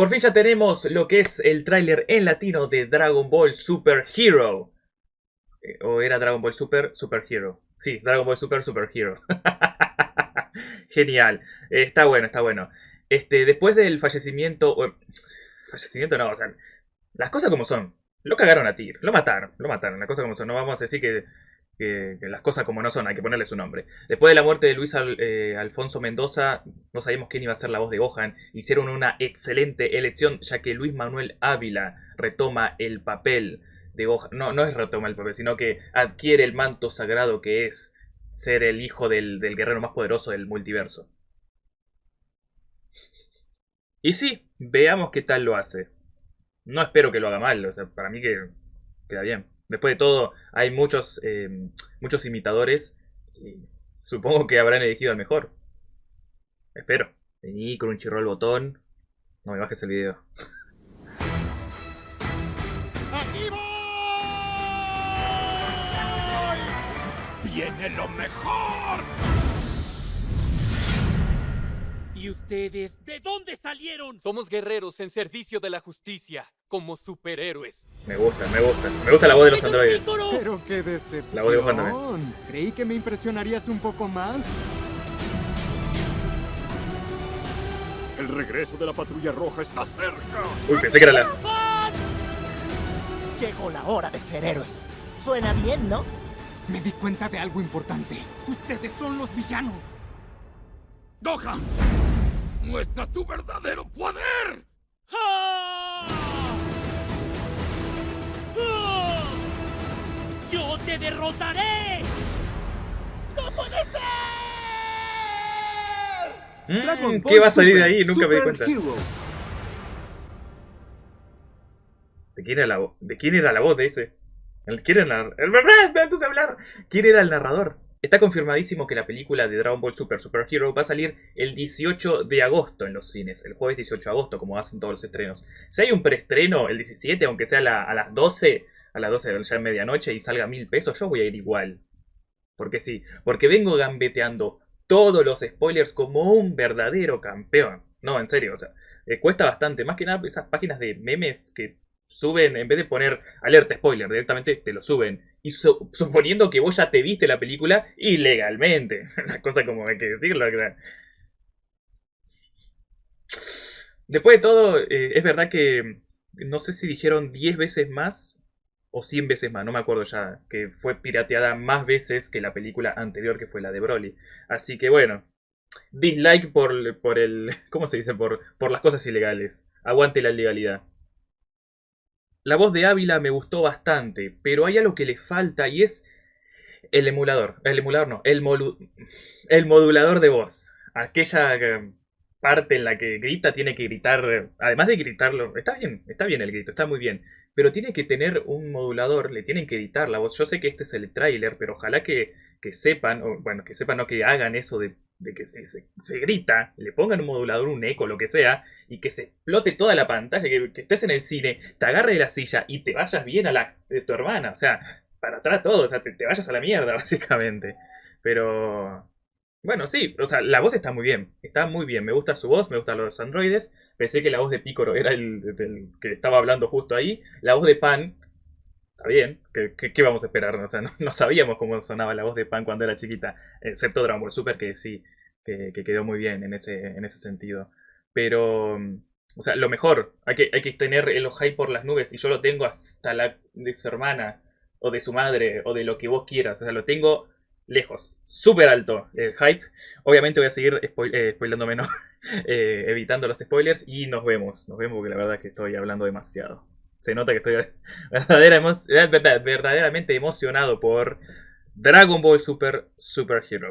Por fin ya tenemos lo que es el tráiler en latino de Dragon Ball Super Hero. Eh, o era Dragon Ball Super Super Hero. Sí, Dragon Ball Super Super Hero. Genial. Eh, está bueno, está bueno. Este, después del fallecimiento... fallecimiento no, o sea... Las cosas como son. Lo cagaron a Tir. Lo mataron. Lo mataron. Las cosas como son. No vamos a decir que que, las cosas como no son, hay que ponerle su nombre. Después de la muerte de Luis eh, Alfonso Mendoza, no sabíamos quién iba a ser la voz de Gohan. Hicieron una excelente elección, ya que Luis Manuel Ávila retoma el papel de Gohan. No, no es retoma el papel, sino que adquiere el manto sagrado que es ser el hijo del, del guerrero más poderoso del multiverso. Y sí, veamos qué tal lo hace. No espero que lo haga mal, o sea, para mí que queda bien. Después de todo, hay muchos, eh, muchos imitadores. Supongo que habrán elegido al mejor. Espero. Vení con un chirro al botón. No me bajes el video. ¡Aquí voy! ¡Viene lo mejor! ¿Y ustedes de dónde salieron? Somos guerreros en servicio de la justicia, como superhéroes. Me gusta, me gusta. Me gusta la voz de los androides. Pero qué decepción. La voz de. Creí que me impresionarías un poco más. El regreso de la patrulla roja está cerca. Uy, pensé que era la... Llegó la hora de ser héroes. Suena bien, ¿no? Me di cuenta de algo importante. Ustedes son los villanos. ¡Gohan! ¡Muestra tu verdadero poder! ¡Ah! ¡Ah! ¡Yo te derrotaré! Mm, ¿Qué va a salir de ahí? Nunca me di cuenta. ¿De quién era la voz? ¿De quién era la voz de ese? ¿Quién era el hablar. ¿Quién era el narrador? Está confirmadísimo que la película de Dragon Ball Super Super Hero va a salir el 18 de agosto en los cines, el jueves 18 de agosto, como hacen todos los estrenos. Si hay un preestreno el 17, aunque sea a las 12, a las 12 ya de medianoche y salga mil pesos, yo voy a ir igual. Porque sí, porque vengo gambeteando todos los spoilers como un verdadero campeón. No, en serio, o sea, eh, cuesta bastante. Más que nada esas páginas de memes que suben, en vez de poner alerta spoiler, directamente te lo suben. Y suponiendo que vos ya te viste la película ilegalmente. La cosa como hay que decirlo. Después de todo, eh, es verdad que no sé si dijeron 10 veces más o 100 veces más, no me acuerdo ya, que fue pirateada más veces que la película anterior que fue la de Broly. Así que bueno, dislike por, por el, ¿cómo se dice? Por, por las cosas ilegales. Aguante la legalidad. La voz de Ávila me gustó bastante, pero hay algo que le falta y es el emulador. El emulador no, el, el modulador de voz. Aquella eh, parte en la que grita tiene que gritar, además de gritarlo, está bien, está bien el grito, está muy bien, pero tiene que tener un modulador, le tienen que editar la voz. Yo sé que este es el tráiler, pero ojalá que, que sepan, o, bueno, que sepan, no que hagan eso de de que se, se, grita, le pongan un modulador, un eco, lo que sea, y que se explote toda la pantalla, que, estés en el cine, te agarre de la silla y te vayas bien a la de tu hermana, o sea, para atrás todo, o sea, te, vayas a la mierda, básicamente. Pero... Bueno, sí, o sea, la voz está muy bien, está muy bien, me gusta su voz, me gustan los androides, pensé que la voz de Picoro era el, que estaba hablando justo ahí, la voz de Pan está bien, ¿qué, vamos a esperar? O sea, no, sabíamos cómo sonaba la voz de Pan cuando era chiquita, excepto Dragon Ball Super, que sí, que, quedó muy bien en ese, en ese sentido. Pero, o sea, lo mejor, hay que, hay que tener el hype por las nubes, y yo lo tengo hasta la de su hermana, o de su madre, o de lo que vos quieras, o sea, lo tengo lejos, súper alto el hype. Obviamente voy a seguir eh, spoilándome, no, eh, evitando los spoilers, y nos vemos, nos vemos porque la verdad es que estoy hablando demasiado se nota que estoy verdaderamente emocionado por Dragon Ball Super Super Hero.